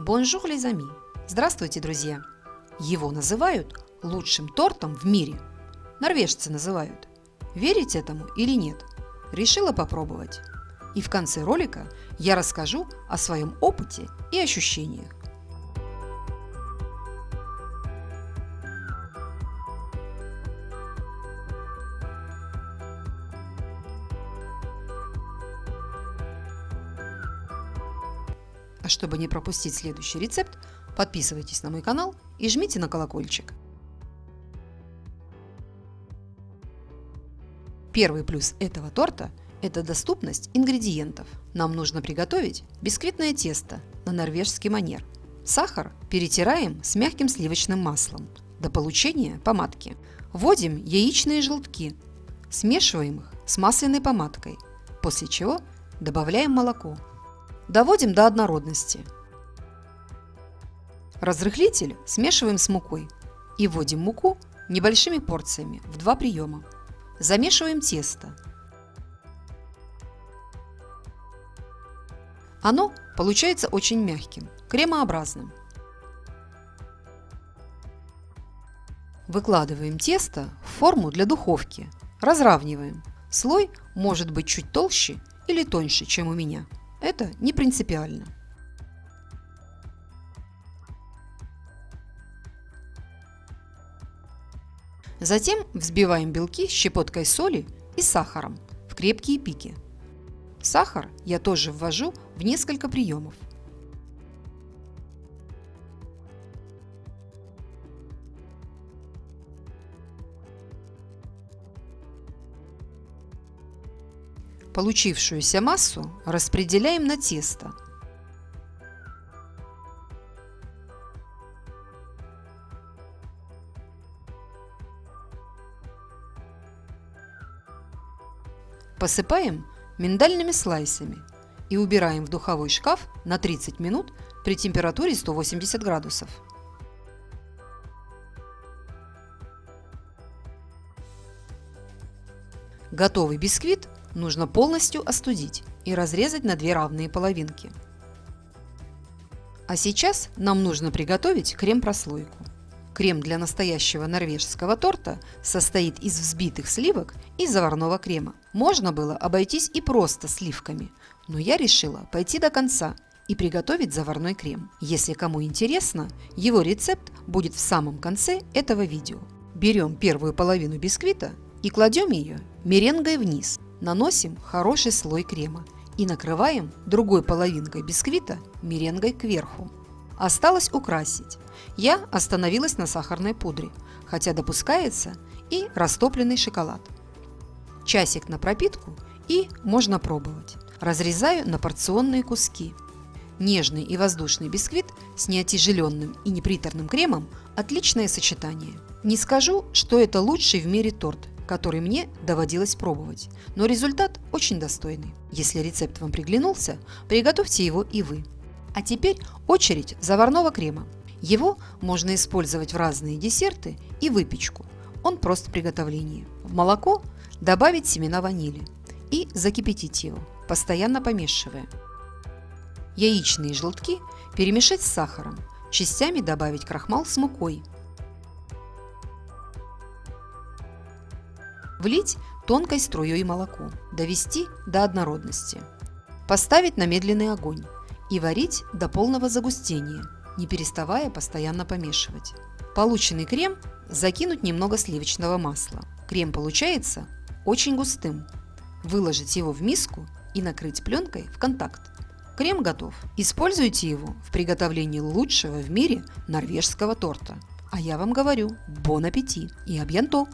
Bonjour les amis! Здравствуйте, друзья! Его называют лучшим тортом в мире. Норвежцы называют. Верить этому или нет? Решила попробовать. И в конце ролика я расскажу о своем опыте и ощущениях. Чтобы не пропустить следующий рецепт, подписывайтесь на мой канал и жмите на колокольчик. Первый плюс этого торта – это доступность ингредиентов. Нам нужно приготовить бисквитное тесто на норвежский манер. Сахар перетираем с мягким сливочным маслом до получения помадки. Вводим яичные желтки, смешиваем их с масляной помадкой, после чего добавляем молоко. Доводим до однородности. Разрыхлитель смешиваем с мукой и вводим муку небольшими порциями в два приема. Замешиваем тесто. Оно получается очень мягким, кремообразным. Выкладываем тесто в форму для духовки. Разравниваем. Слой может быть чуть толще или тоньше, чем у меня. Это не принципиально. Затем взбиваем белки щепоткой соли и сахаром в крепкие пики. Сахар я тоже ввожу в несколько приемов. Получившуюся массу распределяем на тесто. Посыпаем миндальными слайсами и убираем в духовой шкаф на 30 минут при температуре 180 градусов. Готовый бисквит нужно полностью остудить и разрезать на две равные половинки. А сейчас нам нужно приготовить крем-прослойку. Крем для настоящего норвежского торта состоит из взбитых сливок и заварного крема. Можно было обойтись и просто сливками, но я решила пойти до конца и приготовить заварной крем. Если кому интересно, его рецепт будет в самом конце этого видео. Берем первую половину бисквита и кладем ее меренгой вниз. Наносим хороший слой крема и накрываем другой половинкой бисквита меренгой кверху. Осталось украсить. Я остановилась на сахарной пудре, хотя допускается и растопленный шоколад. Часик на пропитку и можно пробовать. Разрезаю на порционные куски. Нежный и воздушный бисквит с неотяжеленным и неприторным кремом – отличное сочетание. Не скажу, что это лучший в мире торт, который мне доводилось пробовать, но результат очень достойный. Если рецепт вам приглянулся, приготовьте его и вы. А теперь очередь заварного крема. Его можно использовать в разные десерты и выпечку. Он прост в приготовлении. В молоко добавить семена ванили и закипятить его, постоянно помешивая. Яичные желтки перемешать с сахаром, частями добавить крахмал с мукой – Влить тонкой струей молоко, довести до однородности. Поставить на медленный огонь и варить до полного загустения, не переставая постоянно помешивать. Полученный крем закинуть немного сливочного масла. Крем получается очень густым. Выложить его в миску и накрыть пленкой в контакт. Крем готов. Используйте его в приготовлении лучшего в мире норвежского торта. А я вам говорю, бон аппетит и абьянто!